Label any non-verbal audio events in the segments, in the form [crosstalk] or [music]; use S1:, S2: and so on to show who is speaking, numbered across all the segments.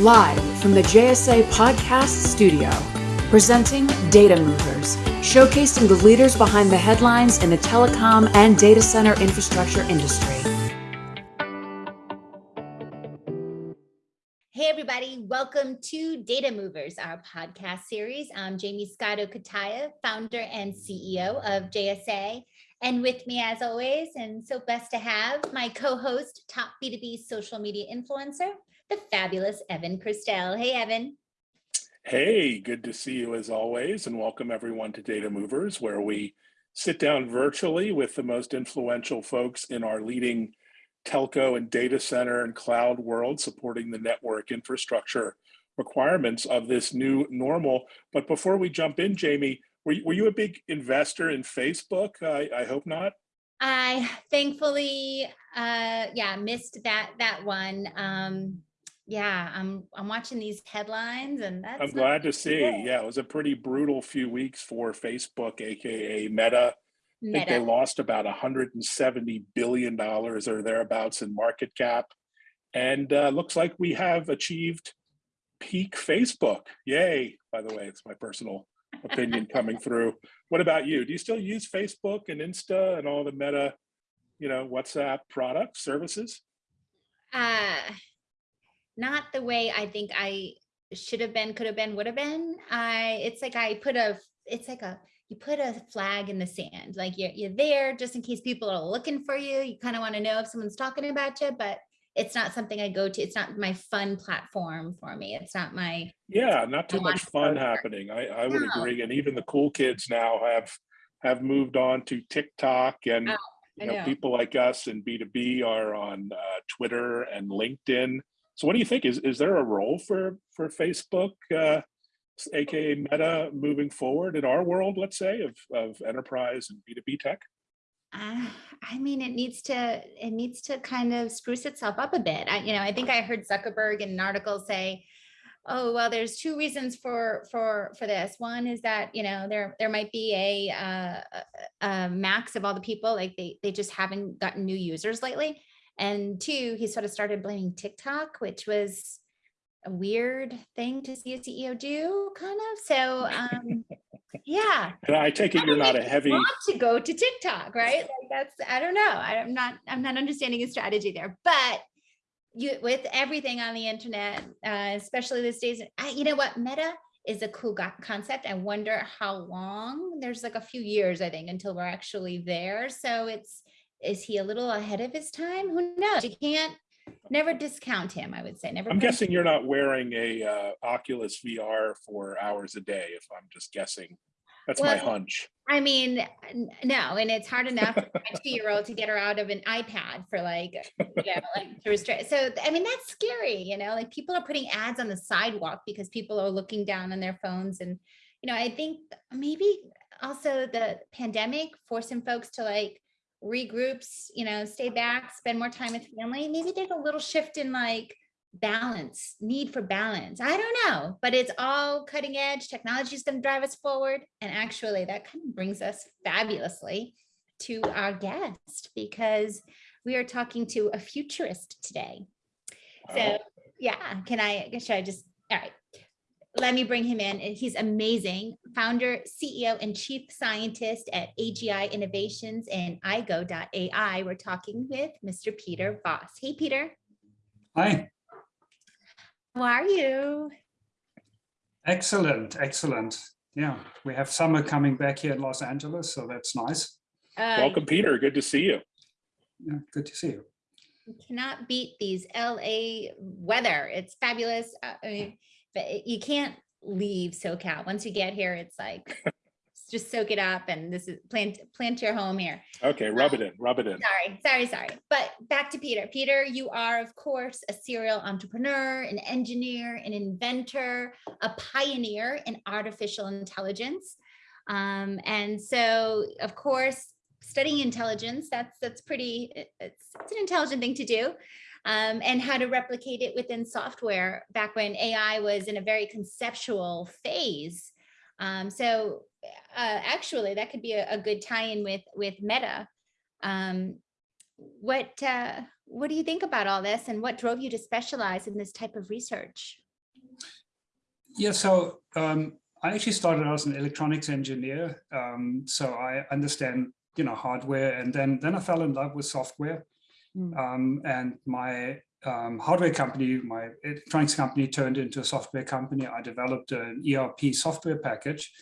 S1: Live from the JSA Podcast Studio, presenting Data Movers, showcasing the leaders behind the headlines in the telecom and data center infrastructure industry.
S2: Hey, everybody, welcome to Data Movers, our podcast series. I'm Jaymie Scotto Cutaia, founder and CEO of JSA. And with me, as always, and so blessed to have my co host, top B2B social media influencer, the fabulous Evan Kirstel. Hey, Evan.
S3: Hey, good to see you as always, and welcome everyone to Data Movers, where we sit down virtually with the most influential folks in our leading telco and data center and cloud world, supporting the network infrastructure requirements of this new normal. But before we jump in, Jaymie, were you, were you a big investor in Facebook? I, I hope not.
S2: I thankfully, uh, yeah, missed that that one. Um, yeah, I'm I'm watching these headlines and that's
S3: I'm glad to see. Good. Yeah, it was a pretty brutal few weeks for Facebook, aka Meta. Meta. I think they lost about 170 billion dollars or thereabouts in market cap, and uh, looks like we have achieved peak Facebook. Yay! By the way, it's my personal opinion coming [laughs] through. What about you? Do you still use Facebook and Insta and all the Meta, you know, WhatsApp products services?
S2: Uh not the way I think I should have been, could have been, would have been. I it's like I put a it's like a you put a flag in the sand like you're, you're there just in case people are looking for you you kind of want to know if someone's talking about you but it's not something i go to it's not my fun platform for me it's not my
S3: yeah not too much fun happening i i would no. agree and even the cool kids now have have moved on to tiktok and oh, you know, know, people like us and b2b are on uh, twitter and linkedin so what do you think? Is is there a role for for Facebook, uh, aka Meta, moving forward in our world, let's say, of of enterprise and B two B tech?
S2: Uh, I mean, it needs to it needs to kind of spruce itself up a bit. I, you know, I think I heard Zuckerberg in an article say, "Oh, well, there's two reasons for for for this. One is that you know there there might be a, uh, a max of all the people like they they just haven't gotten new users lately." And two, he sort of started blaming TikTok, which was a weird thing to see a CEO do, kind of. So, um, [laughs] yeah.
S3: And I take it you're not a heavy
S2: want to go to TikTok, right? Like that's I don't know. I'm not I'm not understanding his strategy there, but you with everything on the internet, uh, especially these days, I, you know what, Meta is a cool concept. I wonder how long. There's like a few years, I think, until we're actually there. So it's is he a little ahead of his time? Who knows? You can't never discount him, I would say. Never.
S3: I'm guessing you're not wearing a uh, Oculus VR for hours a day, if I'm just guessing. That's well, my hunch.
S2: I mean, no, and it's hard enough for my two-year-old to get her out of an iPad for like, you know, like to restrict. So, I mean, that's scary, you know, like people are putting ads on the sidewalk because people are looking down on their phones. And, you know, I think maybe also the pandemic forcing folks to like regroups, you know, stay back, spend more time with family. Maybe there's a little shift in like balance, need for balance. I don't know, but it's all cutting edge. Technology is going to drive us forward. And actually, that kind of brings us fabulously to our guest because we are talking to a futurist today. So, oh. yeah, can I, should I just, all right let me bring him in. He's amazing. Founder, CEO, and chief scientist at AGI Innovations and Aigo.ai. We're talking with Mr. Peter Voss. Hey, Peter.
S4: Hi.
S2: How are you?
S4: Excellent, excellent. Yeah, we have summer coming back here in Los Angeles, so that's nice.
S3: Uh, Welcome, Peter. Good to see you.
S4: Yeah, good to see you.
S2: You cannot beat these LA weather. It's fabulous. Uh, I mean, but you can't leave SoCal. Once you get here, it's like [laughs] just soak it up and this is plant plant your home here.
S3: Okay, rub um, it in, rub it in.
S2: Sorry, sorry, sorry. But back to Peter. Peter, you are of course a serial entrepreneur, an engineer, an inventor, a pioneer in artificial intelligence. Um, and so of course, studying intelligence, that's that's pretty, it's, it's an intelligent thing to do um, and how to replicate it within software back when AI was in a very conceptual phase. Um, so uh, actually that could be a, a good tie-in with, with Meta. Um, what, uh, what do you think about all this and what drove you to specialize in this type of research?
S4: Yeah, so um, I actually started as an electronics engineer. Um, so I understand, you know, hardware and then, then I fell in love with software. Mm. Um, and my um, hardware company, my electronics company turned into a software company. I developed an ERP software package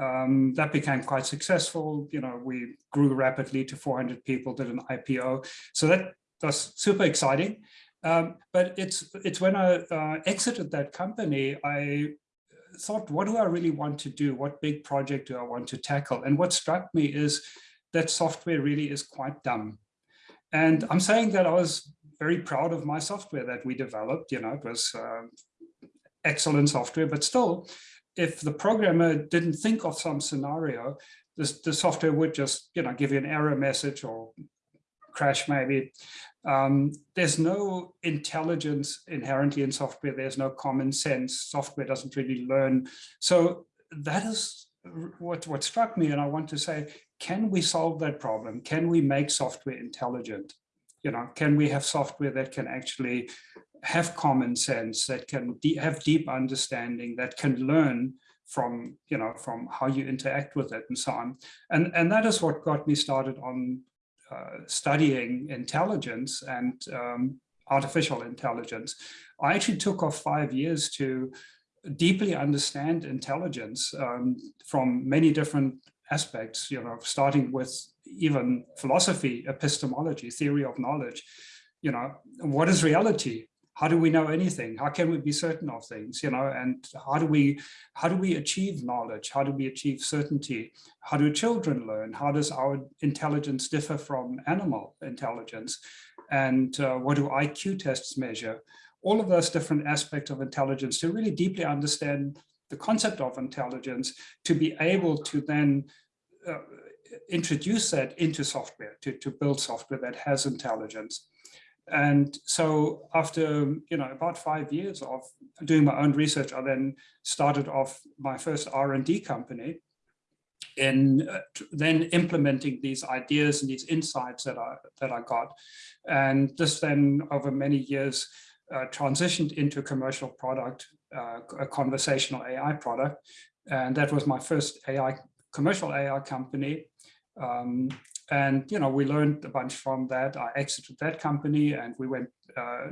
S4: um, that became quite successful. You know, we grew rapidly to 400 people, did an IPO. So that was super exciting. Um, but it's it's when I uh, exited that company, I thought, what do I really want to do? What big project do I want to tackle? And what struck me is that software really is quite dumb. And I'm saying that I was very proud of my software that we developed. You know, it was uh, excellent software, but still, if the programmer didn't think of some scenario, this, the software would just, you know, give you an error message or crash maybe. Um, there's no intelligence inherently in software. There's no common sense. Software doesn't really learn. So that is what, what struck me. And I want to say, can we solve that problem? Can we make software intelligent? You know, can we have software that can actually have common sense, that can have deep understanding, that can learn from, you know, from how you interact with it and so on. And, and that is what got me started on uh, studying intelligence and um, artificial intelligence. I actually took off five years to deeply understand intelligence um, from many different aspects, you know, starting with even philosophy, epistemology, theory of knowledge, you know, what is reality? How do we know anything? How can we be certain of things, you know, and how do we, how do we achieve knowledge? How do we achieve certainty? How do children learn? How does our intelligence differ from animal intelligence? And uh, what do IQ tests measure? All of those different aspects of intelligence to really deeply understand the concept of intelligence to be able to then uh, introduce that into software, to, to build software that has intelligence. And so after, you know, about five years of doing my own research, I then started off my first R&D company in uh, then implementing these ideas and these insights that I, that I got. And this then over many years uh, transitioned into a commercial product, a conversational AI product. And that was my first AI commercial AI company. Um, and, you know, we learned a bunch from that. I exited that company and we went uh,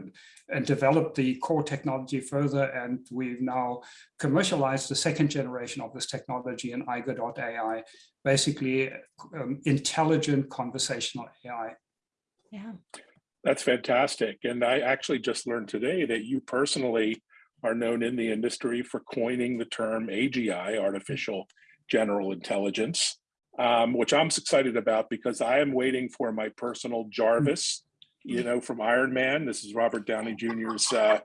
S4: and developed the core technology further. And we've now commercialized the second generation of this technology in Aigo.ai, basically um, intelligent conversational AI.
S2: Yeah.
S3: That's fantastic. And I actually just learned today that you personally are known in the industry for coining the term AGI, artificial general intelligence um, which I'm excited about because I am waiting for my personal Jarvis, you know, from Iron Man. This is Robert Downey Jr.'s uh,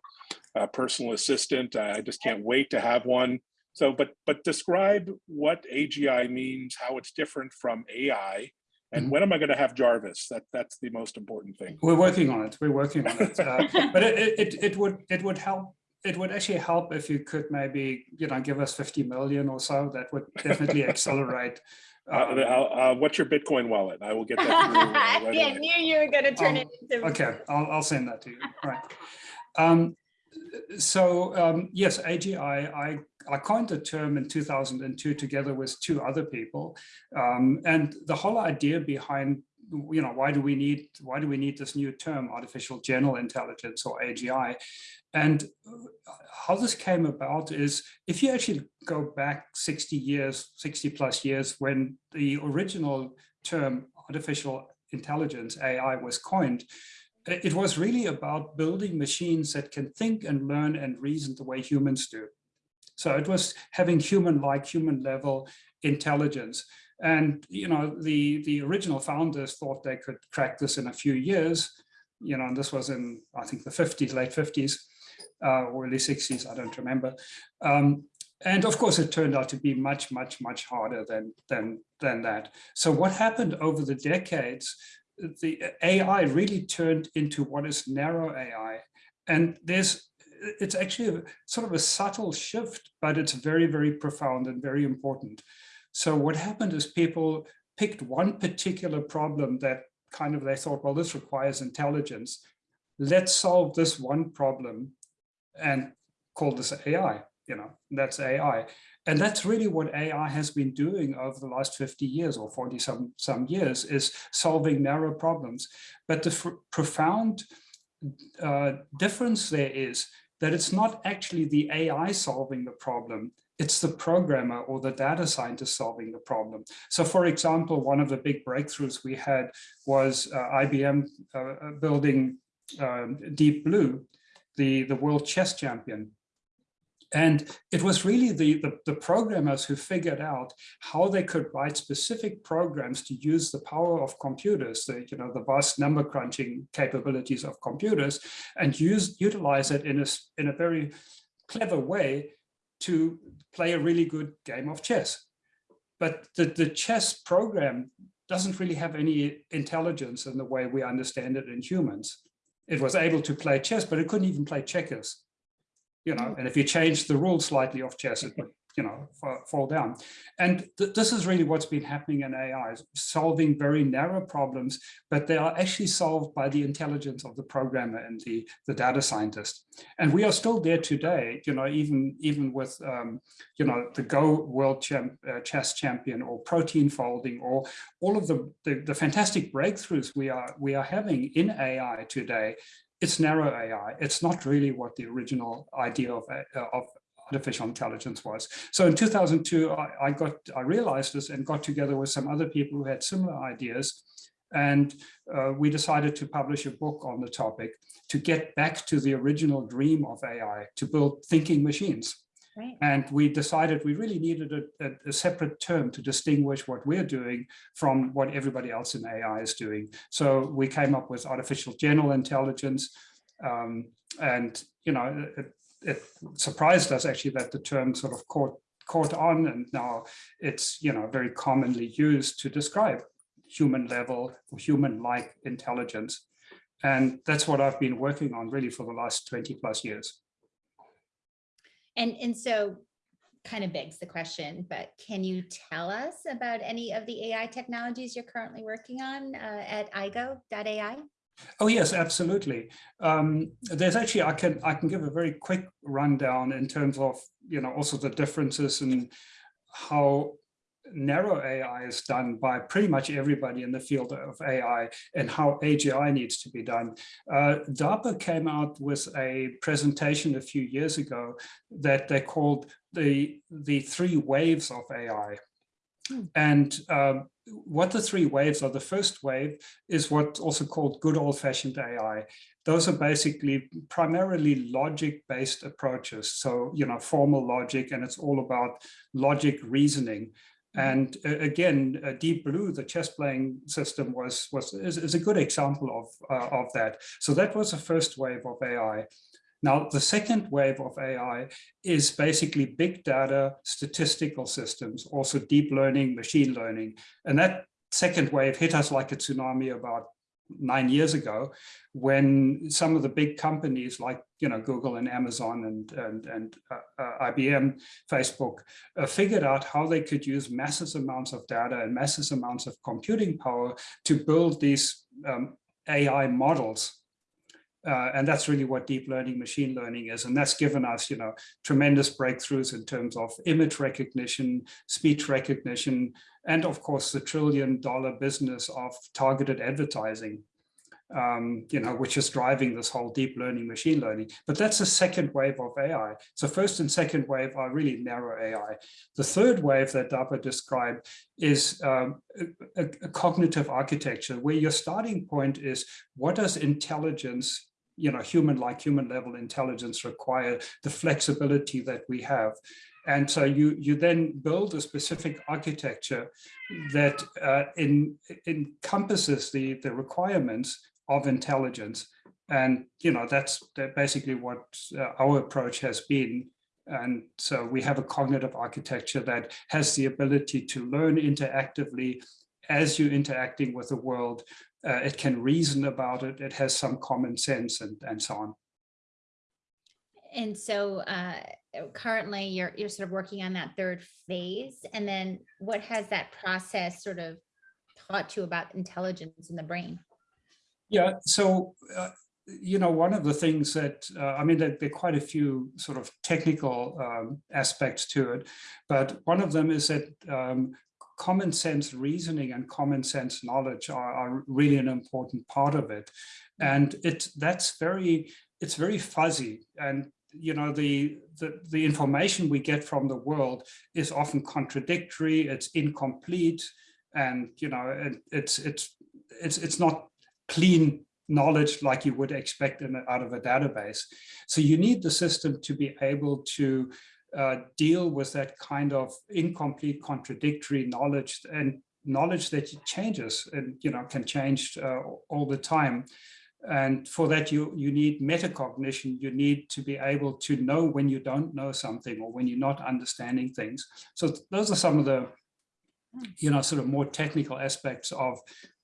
S3: uh, personal assistant. I just can't wait to have one. So, but but describe what AGI means, how it's different from AI, and mm-hmm. when am I going to have Jarvis? That that's the most important thing.
S4: We're working on it. We're working on it. Uh, [laughs] but it, it it would it would help. It would actually help if you could maybe you know give us 50 million or so. That would definitely [laughs] accelerate
S3: uh, uh, what's your Bitcoin wallet? I will get that.
S2: Through, uh, [laughs] right yeah, I knew you were going to turn um, it into.
S4: Okay, I'll, I'll send that to you. Right. Um, so um, yes, AGI, I, I coined the term in 2002 together with two other people. Um, and the whole idea behind you know, why do we need why do we need this new term, artificial general intelligence or AGI? And how this came about is if you actually go back 60 years, 60 plus years, when the original term artificial intelligence, AI, was coined, it was really about building machines that can think and learn and reason the way humans do. So it was having human-like, human-level intelligence. And you know, the the original founders thought they could crack this in a few years. You know, and this was in I think the 50s, late 50s uh, or early 60s, I don't remember. Um, and of course, it turned out to be much, much, much harder than, than, than that. So what happened over the decades, the AI really turned into what is narrow AI. And there's, it's actually a, sort of a subtle shift, but it's very, very profound and very important. So what happened is people picked one particular problem that kind of they thought, well, this requires intelligence. Let's solve this one problem and call this AI. you know, that's AI. And that's really what AI has been doing over the last 50 years or 40 some, some years is solving narrow problems. But the profound uh, difference there is that it's not actually the AI solving the problem, it's the programmer or the data scientist solving the problem. So for example, one of the big breakthroughs we had was uh, IBM uh, building um, Deep Blue, the, the world chess champion. And it was really the, the, the, programmers who figured out how they could write specific programs to use the power of computers, the, you know, the vast number crunching capabilities of computers, and use utilize it in a, in a very clever way to play a really good game of chess. But the, the chess program doesn't really have any intelligence in the way we understand it in humans. It was able to play chess, but it couldn't even play checkers you know, mm. and if you change the rules slightly of chess, it would, you know, fall down. And th this is really what's been happening in AI, solving very narrow problems, but they are actually solved by the intelligence of the programmer and the, the data scientist. And we are still there today, you know, even, even with, um, you know, the Go World champ, uh, Chess Champion or protein folding or all of the, the, the fantastic breakthroughs we are, we are having in AI today it's narrow AI. It's not really what the original idea of, of artificial intelligence was. So in 2002, I, I, got, I realized this and got together with some other people who had similar ideas. And uh, we decided to publish a book on the topic to get back to the original dream of AI, to build thinking machines. Right. And we decided we really needed a, a, a, separate term to distinguish what we're doing from what everybody else in AI is doing. So we came up with artificial general intelligence. Um, and, you know, it, surprised us actually that the term sort of caught caught on and now it's, you know, very commonly used to describe human level or human-like intelligence. And that's what I've been working on really for the last 20 plus years.
S2: And, and so kind of begs the question, but can you tell us about any of the AI technologies you're currently working on uh, at Aigo.ai?
S4: Oh yes, absolutely. Um, there's actually I can I can give a very quick rundown in terms of you know also the differences in how narrow AI is done by pretty much everybody in the field of AI and how AGI needs to be done. Uh, DARPA came out with a presentation a few years ago that they called the, the three waves of AI. And um, what the three waves are, the first wave is what's also called good old fashioned AI. Those are basically primarily logic-based approaches. So, you know, formal logic, and it's all about logic reasoning. And uh, again, uh, Deep Blue, the chess playing system was, was is, is a good example of, uh, of that. So that was the first wave of AI. Now, the second wave of AI is basically big data statistical systems, also deep learning, machine learning. And that second wave hit us like a tsunami about nine years ago when some of the big companies like you know Google and Amazon and and and uh, uh, IBM, Facebook uh, figured out how they could use massive amounts of data and massive amounts of computing power to build these um, AI models. Uh, and that's really what deep learning machine learning is and that's given us you know tremendous breakthroughs in terms of image recognition speech recognition and of course the trillion dollar business of targeted advertising, um, you know, which is driving this whole deep learning, machine learning. But that's the second wave of AI. So first and second wave are really narrow AI. The third wave that DARPA described is um, a, a cognitive architecture where your starting point is what does intelligence you know, human like human level intelligence require the flexibility that we have. And so you, you then build a specific architecture that uh, in, encompasses the, the requirements of intelligence. And, you know, that's basically what uh, our approach has been. And so we have a cognitive architecture that has the ability to learn interactively as you're interacting with the world. Uh, it can reason about it. It has some common sense and, and so on.
S2: And so uh, currently you're, you're sort of working on that third phase. And then what has that process sort of taught you about intelligence in the brain?
S4: Yeah, so uh, you know, one of the things that, uh, I mean, there, there, are quite a few sort of technical um, aspects to it, but one of them is that um, common sense reasoning and common sense knowledge are, are, really an important part of it. Mm. And it that's very, it's very fuzzy. And, you know, the, the, the information we get from the world is often contradictory, it's incomplete, and, you know, it, it's, it's, it's, it's not clean knowledge like you would expect in, out of a database. So you need the system to be able to uh, deal with that kind of incomplete, contradictory knowledge and knowledge that changes and you know can change uh, all the time. And for that, you, you need metacognition. You need to be able to know when you don't know something or when you're not understanding things. So those are some of the, you know, sort of more technical aspects of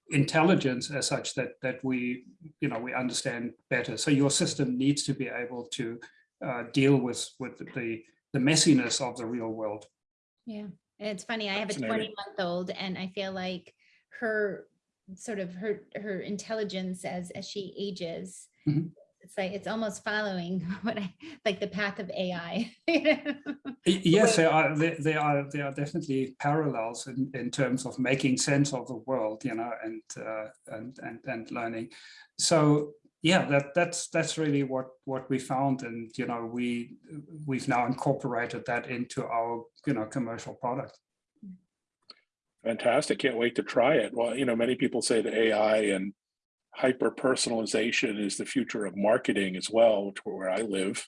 S4: intelligence as such that that we you know we understand better so your system needs to be able to uh, deal with with the the messiness of the real world
S2: yeah it's funny i have a 20 month old and i feel like her sort of her her intelligence as as she ages mm -hmm it's like it's almost following [laughs] what I like the path of AI. [laughs]
S4: yes, there are there are there are definitely parallels in, in terms of making sense of the world, you know, and uh, and and and learning. So yeah, that that's that's really what what we found, and you know we we've now incorporated that into our you know commercial product.
S3: Fantastic! Can't wait to try it. Well, you know, many people say that AI and hyper personalization is the future of marketing as well, which where I live.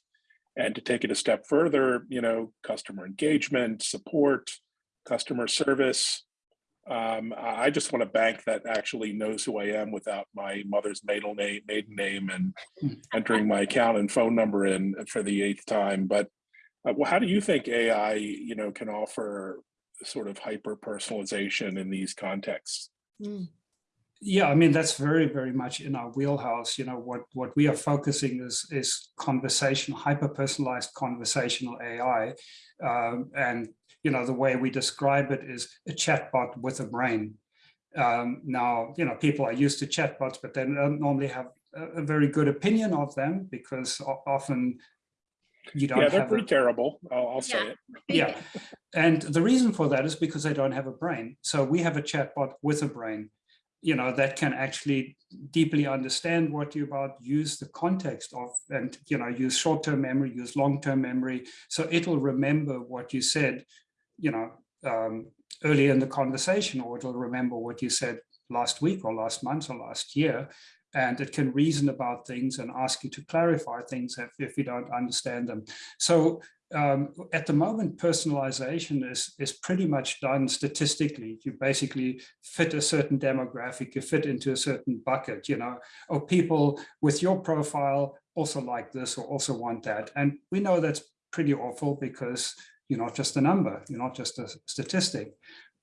S3: And to take it a step further, you know, customer engagement, support, customer service. Um, I just want a bank that actually knows who I am without my mother's maiden name, maiden name and entering my account and phone number in for the eighth time. But uh, well, how do you think AI, you know, can offer sort of hyper personalization in these contexts? Mm
S4: yeah, I mean, that's very, very much in our wheelhouse. You know, what, what we are focusing is, is conversational, hyper-personalized conversational AI. Um, and, you know, the way we describe it is a chatbot with a brain. Um, now, you know, people are used to chatbots, but they don't normally have a, a very good opinion of them because often you don't
S3: yeah they're pretty a, terrible I'll, I'll say
S4: it yeah and the reason for that is because they don't have a brain so we have a chatbot with a brain you know, that can actually deeply understand what you're about, use the context of, and, you know, use short-term memory, use long-term memory. So it'll remember what you said, you know, um, earlier in the conversation, or it'll remember what you said last week or last month or last year. And it can reason about things and ask you to clarify things if, if you don't understand them. So um, at the moment, personalization is, is pretty much done statistically. You basically fit a certain demographic, you fit into a certain bucket, you know, or people with your profile also like this or also want that. And we know that's pretty awful because you're not just a number, you're not just a statistic.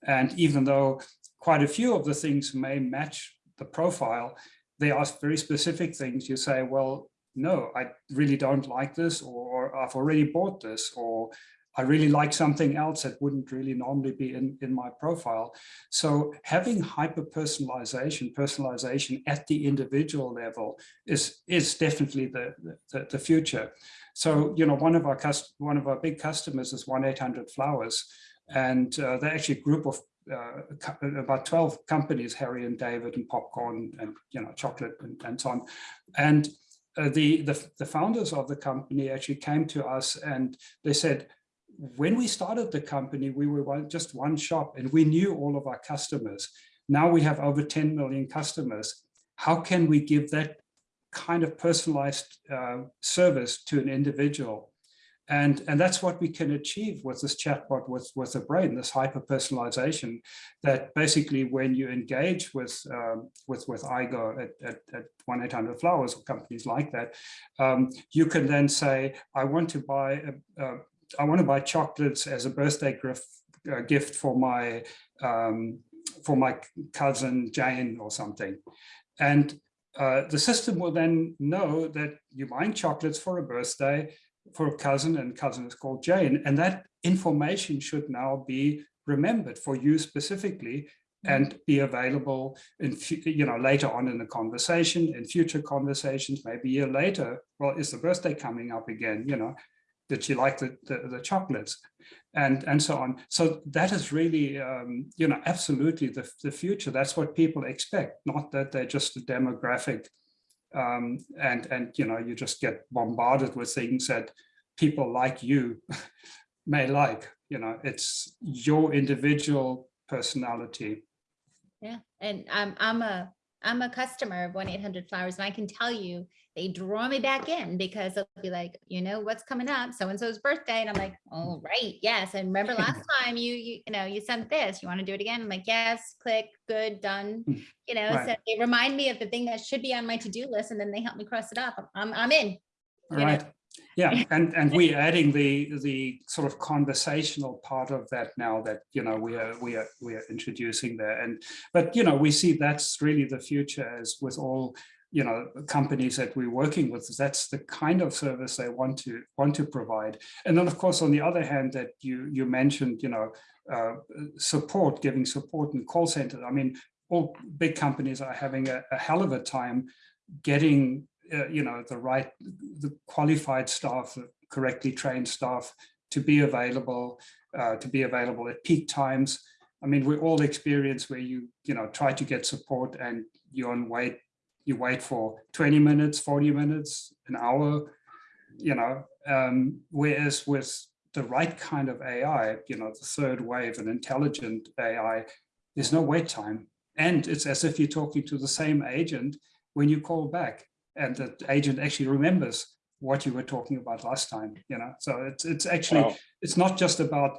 S4: And even though quite a few of the things may match the profile, they ask very specific things. You say, well, no, I really don't like this, or I've already bought this, or I really like something else that wouldn't really normally be in, in my profile. So having hyper personalization, personalization at the individual level is, is definitely the, the, the future. So, you know, one of our one of our big customers is 1-800-Flowers, and uh, they're actually a group of uh, about 12 companies, Harry and David and popcorn and, you know, chocolate and, and so on. And uh, the, the, the founders of the company actually came to us and they said, when we started the company, we were one, just one shop and we knew all of our customers. Now we have over 10 million customers. How can we give that kind of personalized uh, service to an individual? And, and that's what we can achieve with this chatbot with, with the brain, this hyper personalization that basically when you engage with, um, with, with Aigo at 1-800-Flowers or companies like that, um, you can then say, I want to buy, a, a, I want to buy chocolates as a birthday gift, uh, gift for my, um, for my cousin Jane or something. And uh, the system will then know that you're buying chocolates for a birthday for a cousin and cousin is called Jane. And that information should now be remembered for you specifically and be available in, you know, later on in the conversation, in future conversations, maybe a year later, well, is the birthday coming up again, you know, did you like the, the, the chocolates and, and so on. So that is really, um, you know, absolutely the, the future. That's what people expect, not that they're just a demographic um, and, and, you know, you just get bombarded with things that people like you [laughs] may like, you know, it's your individual personality
S2: yeah, and I'm I'm a I'm a customer of 1-800-Flowers and I can tell you they draw me back in because they'll be like, you know, what's coming up? So-and-so's birthday. And I'm like, oh, right. Yes. And remember last [laughs] time you, you, you know, you sent this, you want to do it again? I'm like, yes, click, good, done. [laughs] You know, right. so they remind me of the thing that should be on my to-do list and then they help me cross it off. I'm, I'm in.
S4: Right. Know? Yeah and and [laughs] we're adding the the sort of conversational part of that now that you know we are we are we are introducing there and but you know we see that's really the future as with all you know companies that we're working with that's the kind of service they want to want to provide. And then of course on the other hand that you you mentioned you know uh, support giving support in call centers. I mean all big companies are having a, a hell of a time getting uh, you know, the right, the qualified staff, the correctly trained staff to be available, uh, to be available at peak times. I mean, we all experience where you, you know, try to get support and you're on wait, you wait for 20 minutes, 40 minutes, an hour, you know, um, whereas with the right kind of AI, you know, the third wave and intelligent AI, there's no wait time. And it's as if you're talking to the same agent when you call back and the agent actually remembers what you were talking about last time you know so it's it's actually wow. it's not just about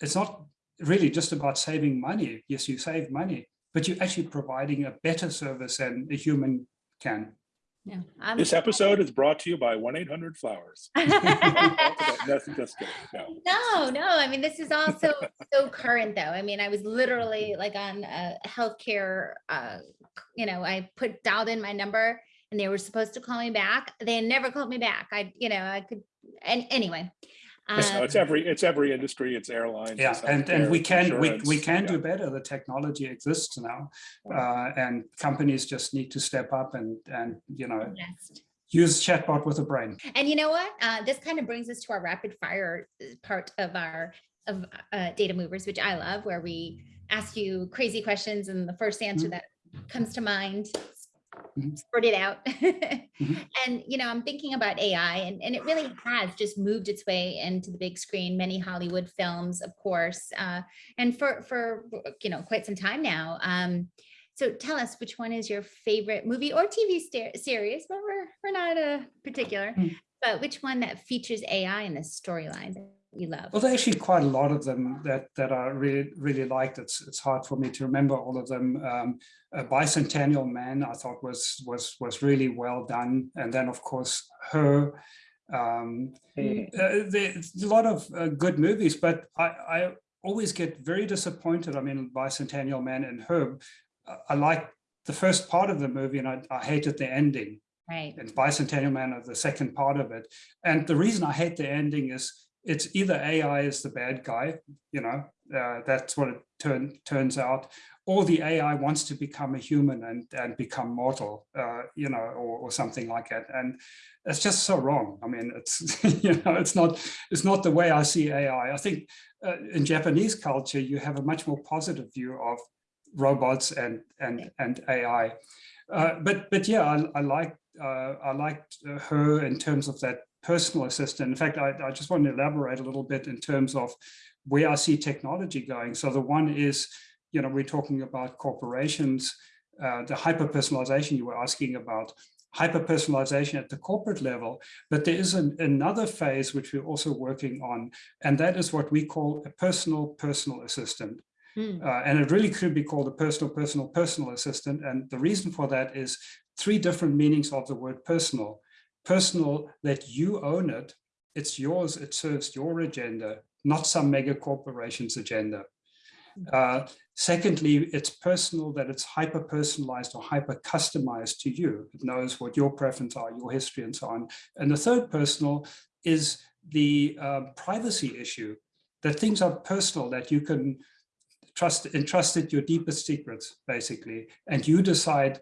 S4: it's not really just about saving money yes you save money but you're actually providing a better service than a human can
S2: yeah,
S3: I'm, this episode is brought to you by 1-800-Flowers. [laughs] no,
S2: no, no. I mean, this is also so current, though. I mean, I was literally like on a healthcare, uh, you know, I put dialed in my number and they were supposed to call me back. They never called me back. I, you know, I could, and anyway.
S3: Um, it's every it's every industry. It's airlines.
S4: Yeah, and and we can we we can yeah. do better. The technology exists now, uh, and companies just need to step up and and you know. Best. Use chatbot with a brain.
S2: And you know what? Uh, this kind of brings us to our rapid fire uh, part of our of uh, data movers, which I love, where we ask you crazy questions and the first answer mm -hmm. that comes to mind mm-hmm. spread it out. [laughs] mm-hmm. And, you know, I'm thinking about AI and, and it really has just moved its way into the big screen, many Hollywood films, of course, uh, and for, for, you know, quite some time now. Um, so tell us which one is your favorite movie or TV series, but we're, we're not a uh, particular, mm. but which one that features AI in the storyline you love?
S4: Well, there's actually quite a lot of them that that are really really liked. It's it's hard for me to remember all of them. Um, Bicentennial Man, I thought was was was really well done, and then of course her. Um, mm. uh, there's a lot of uh, good movies, but I, I always get very disappointed. I mean, Bicentennial Man and Her, I like the first part of the movie, and I, I hated the ending.
S2: Right.
S4: And Bicentennial Man of the second part of it. And the reason I hate the ending is it's either AI is the bad guy, you know, uh, that's what it turn, turns out, or the AI wants to become a human and, and become mortal, uh, you know, or, or something like that. And it's just so wrong. I mean, it's, [laughs] you know, it's not, it's not the way I see AI. I think uh, in Japanese culture, you have a much more positive view of robots and, and, and AI. Uh, but, but yeah, I, I liked, uh, I liked her in terms of that personal assistant. In fact, I, I just want to elaborate a little bit in terms of where I see technology going. So the one is, you know, we're talking about corporations, uh, the hyper-personalization you were asking about, hyper-personalization at the corporate level, but there is an, another phase which we're also working on, and that is what we call a personal personal assistant. Mm. Uh, and it really could be called a personal, personal, personal assistant. And the reason for that is three different meanings of the word personal personal that you own it, it's yours, it serves your agenda, not some mega corporation's agenda. Mm. Uh, secondly, it's personal that it's hyper personalized or hyper customized to you. It knows what your preferences are, your history and so on. And the third personal is the uh, privacy issue, that things are personal, that you can trust entrusted your deepest secrets, basically, and you decide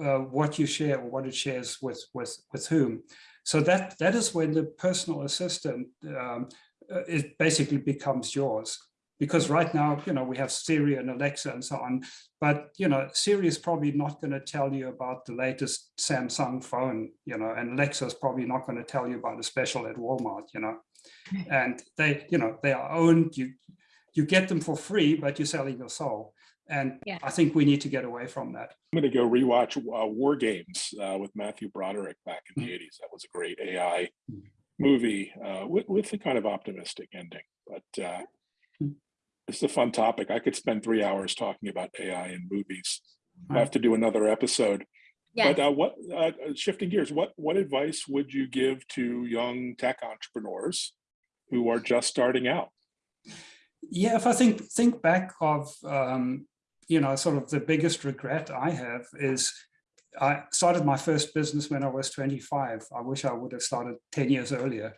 S4: uh, what you share or what it shares with with with whom. So that that is when the personal assistant um, uh, it basically becomes yours. Because right now, you know, we have Siri and Alexa and so on, but you know, Siri is probably not going to tell you about the latest Samsung phone, you know, and Alexa is probably not going to tell you about a special at Walmart, you know, and they, you know, they are owned. You you get them for free, but you're selling your soul. And
S2: Yeah.
S4: I think we need to get away from that.
S3: I'm going to go rewatch uh, War Games uh, with Matthew Broderick back in
S4: Mm.
S3: the 80s. That was a great AI
S4: Mm.
S3: movie uh, with, with a kind of optimistic ending. But uh,
S4: Mm.
S3: it's a fun topic. I could spend three hours talking about AI in movies. I have to do another episode.
S2: Yes.
S3: But uh, what uh, shifting gears, what what advice would you give to young tech entrepreneurs who are just starting out?
S4: Yeah, if I think think back of um, you know sort of the biggest regret I have is I started my first business when I was 25. I wish I would have started 10 years earlier.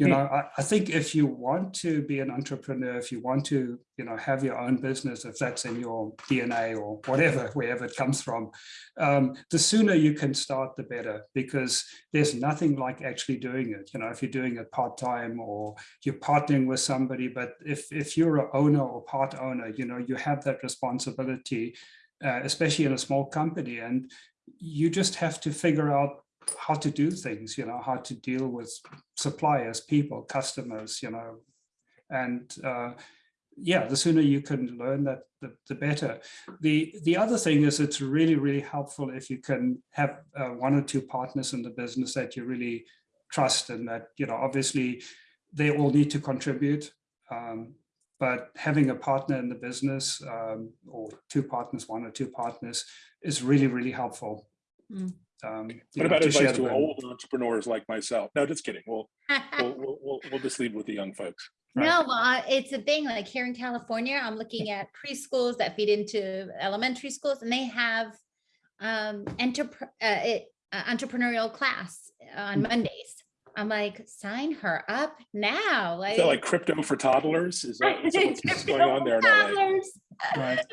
S4: You know, I, I think if you want to be an entrepreneur, if you want to, you know, have your own business, if that's in your DNA or whatever, wherever it comes from, um, the sooner you can start, the better, because there's nothing like actually doing it. You know, if you're doing it part-time or you're partnering with somebody, but if, if you're an owner or part owner, you know, you have that responsibility, uh, especially in a small company. And you just have to figure out how to do things, you know, how to deal with suppliers, people, customers, you know, and uh, yeah, the sooner you can learn that, the, the better. The the other thing is it's really, really helpful if you can have uh, one or two partners in the business that you really trust and that, you know, obviously they all need to contribute. Um, but having a partner in the business um, or two partners, one or two partners is really, really helpful.
S2: Mm.
S4: Um,
S3: What about
S4: to
S3: advice to
S4: burden.
S3: old entrepreneurs like myself? No, just kidding. We'll we'll, we'll, we'll, we'll just leave with the young folks.
S4: Right.
S2: No, well, uh, it's a thing like here in California, I'm looking at preschools that feed into elementary schools and they have um, entrep- uh, it, uh, entrepreneurial class on
S4: Mm.
S2: Mondays. I'm like, sign her up now.
S3: Is
S2: Like,
S3: that like crypto for toddlers? Is that, is that [laughs] what's, what's going on there in LA?
S2: Toddlers.
S4: Right. [laughs]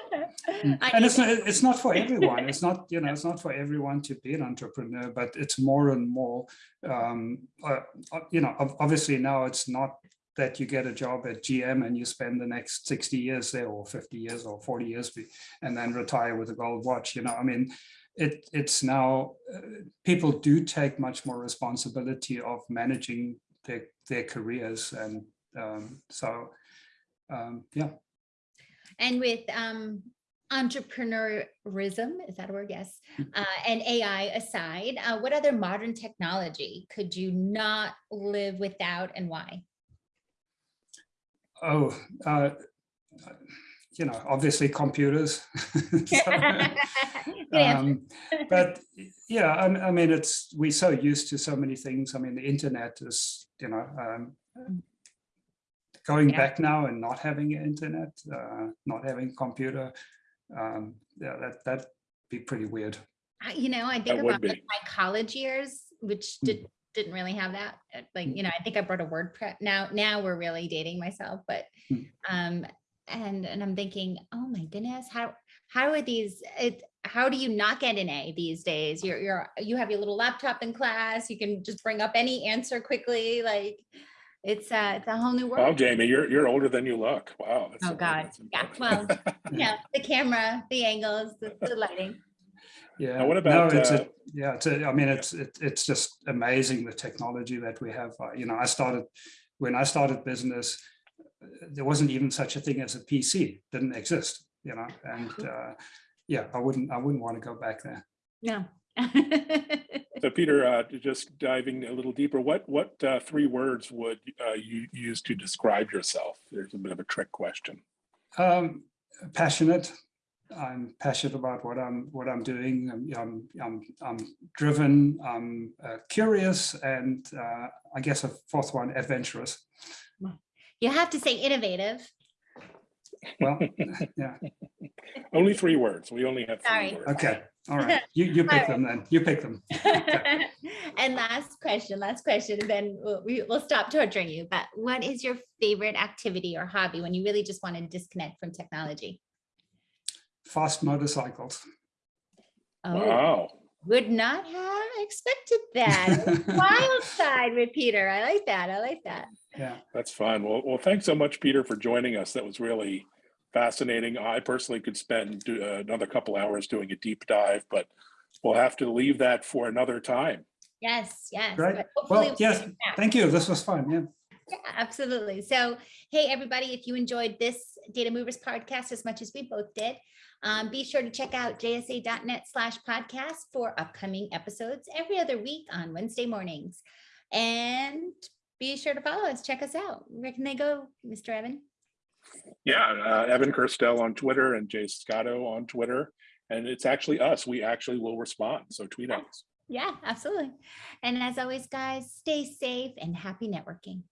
S4: And it's not, it's not for everyone. It's not, you know, it's not for everyone to be an entrepreneur, but it's more and more, um, uh, uh, you know, obviously now it's not that you get a job at GM and you spend the next 60 years there or 50 years or 40 years and then retire with a gold watch, you know, I mean, it, it's now, uh, people do take much more responsibility of managing their, their careers. And um, so, um, yeah.
S2: And with um, entrepreneurism, is that a word? Yes. Uh, and AI aside, uh, what other modern technology could you not live without and why?
S4: Oh, uh, you know, obviously computers. [laughs] So, [laughs] um, but yeah, I, I mean, it's we're so used to so many things. I mean, the internet is, you know, um, going
S2: Yeah.
S4: back now and not having internet, uh, not having a computer. Um, yeah, that that'd be pretty weird.
S2: I- You know, I think
S3: That
S2: about like my college years, which
S4: Hmm.
S2: did, didn't really have that. uh, Like,
S4: Hmm.
S2: you know, I think I brought a WordPress. Now, now we're really dating myself, but,
S4: Hmm.
S2: um, and, and I'm thinking, oh my goodness, how, how are these, it, how do you not get an A these days? You're, you're, you have your little laptop in class, you can just bring up any answer quickly, like, it's a, it's a whole new
S3: Wow,
S2: world.
S3: Jaymie, you're you're older than you look. Wow. that's-
S2: Oh, God. Yeah,
S3: impressive. [laughs]
S2: Yeah, the camera, the angles, the, the lighting.
S4: Yeah.
S3: what
S4: no,
S3: about,
S4: it's
S3: uh,
S4: a, yeah, it's a, I mean, it's it, it's just amazing the technology that we have. Uh, you know, I started when I started business, uh, there wasn't even such a thing as a PC. Didn't exist. You know, and uh, yeah, I wouldn't I wouldn't want to go back there.
S2: No. [laughs]
S3: So Peter, uh, just diving a little deeper, what what uh, three words would uh, you use to describe yourself? There's a bit of a trick question.
S4: Um, passionate. I'm passionate about what I'm what I'm doing. I'm I'm I'm, I'm driven. I'm uh, curious, and uh, I guess a fourth one, adventurous.
S2: You have to say innovative.
S4: Well, [laughs] yeah,
S3: Only three words. We only have
S2: Sorry.
S3: three words.
S4: okay, all right. [laughs] You, you pick
S2: Alright.
S4: them then. You pick them. [laughs]
S2: and last question, last question, and then we'll, we, we'll stop torturing you. But what is your favorite activity or hobby when you really just want to disconnect from technology?
S4: Fast motorcycles.
S2: Oh,
S3: Wow.
S2: Would not have expected that. [laughs] Wild side with Peter. I like that. I like that.
S4: Yeah,
S3: That's fine. Well, well, thanks so much, Peter, for joining us. That was really fascinating. I personally could spend uh, another couple hours doing a deep dive, but we'll have to leave that for another time.
S2: Yes, yes. Right.
S4: well,
S2: we'll
S4: yes, thank you. This was fun, yeah.
S2: Yeah, absolutely. So, hey, everybody, if you enjoyed this Data Movers podcast as much as we both did, um, be sure to check out jsa.net slash podcast for upcoming episodes every other week on Wednesday mornings. And be sure to follow us. Check us out. Where can they go, Mr. Evan?
S3: Yeah, uh, Evan Kirstel on Twitter and Jay Scotto on Twitter. And it's actually us. We actually will respond. So tweet us.
S2: Yeah, absolutely. And as always, guys, stay safe and happy networking.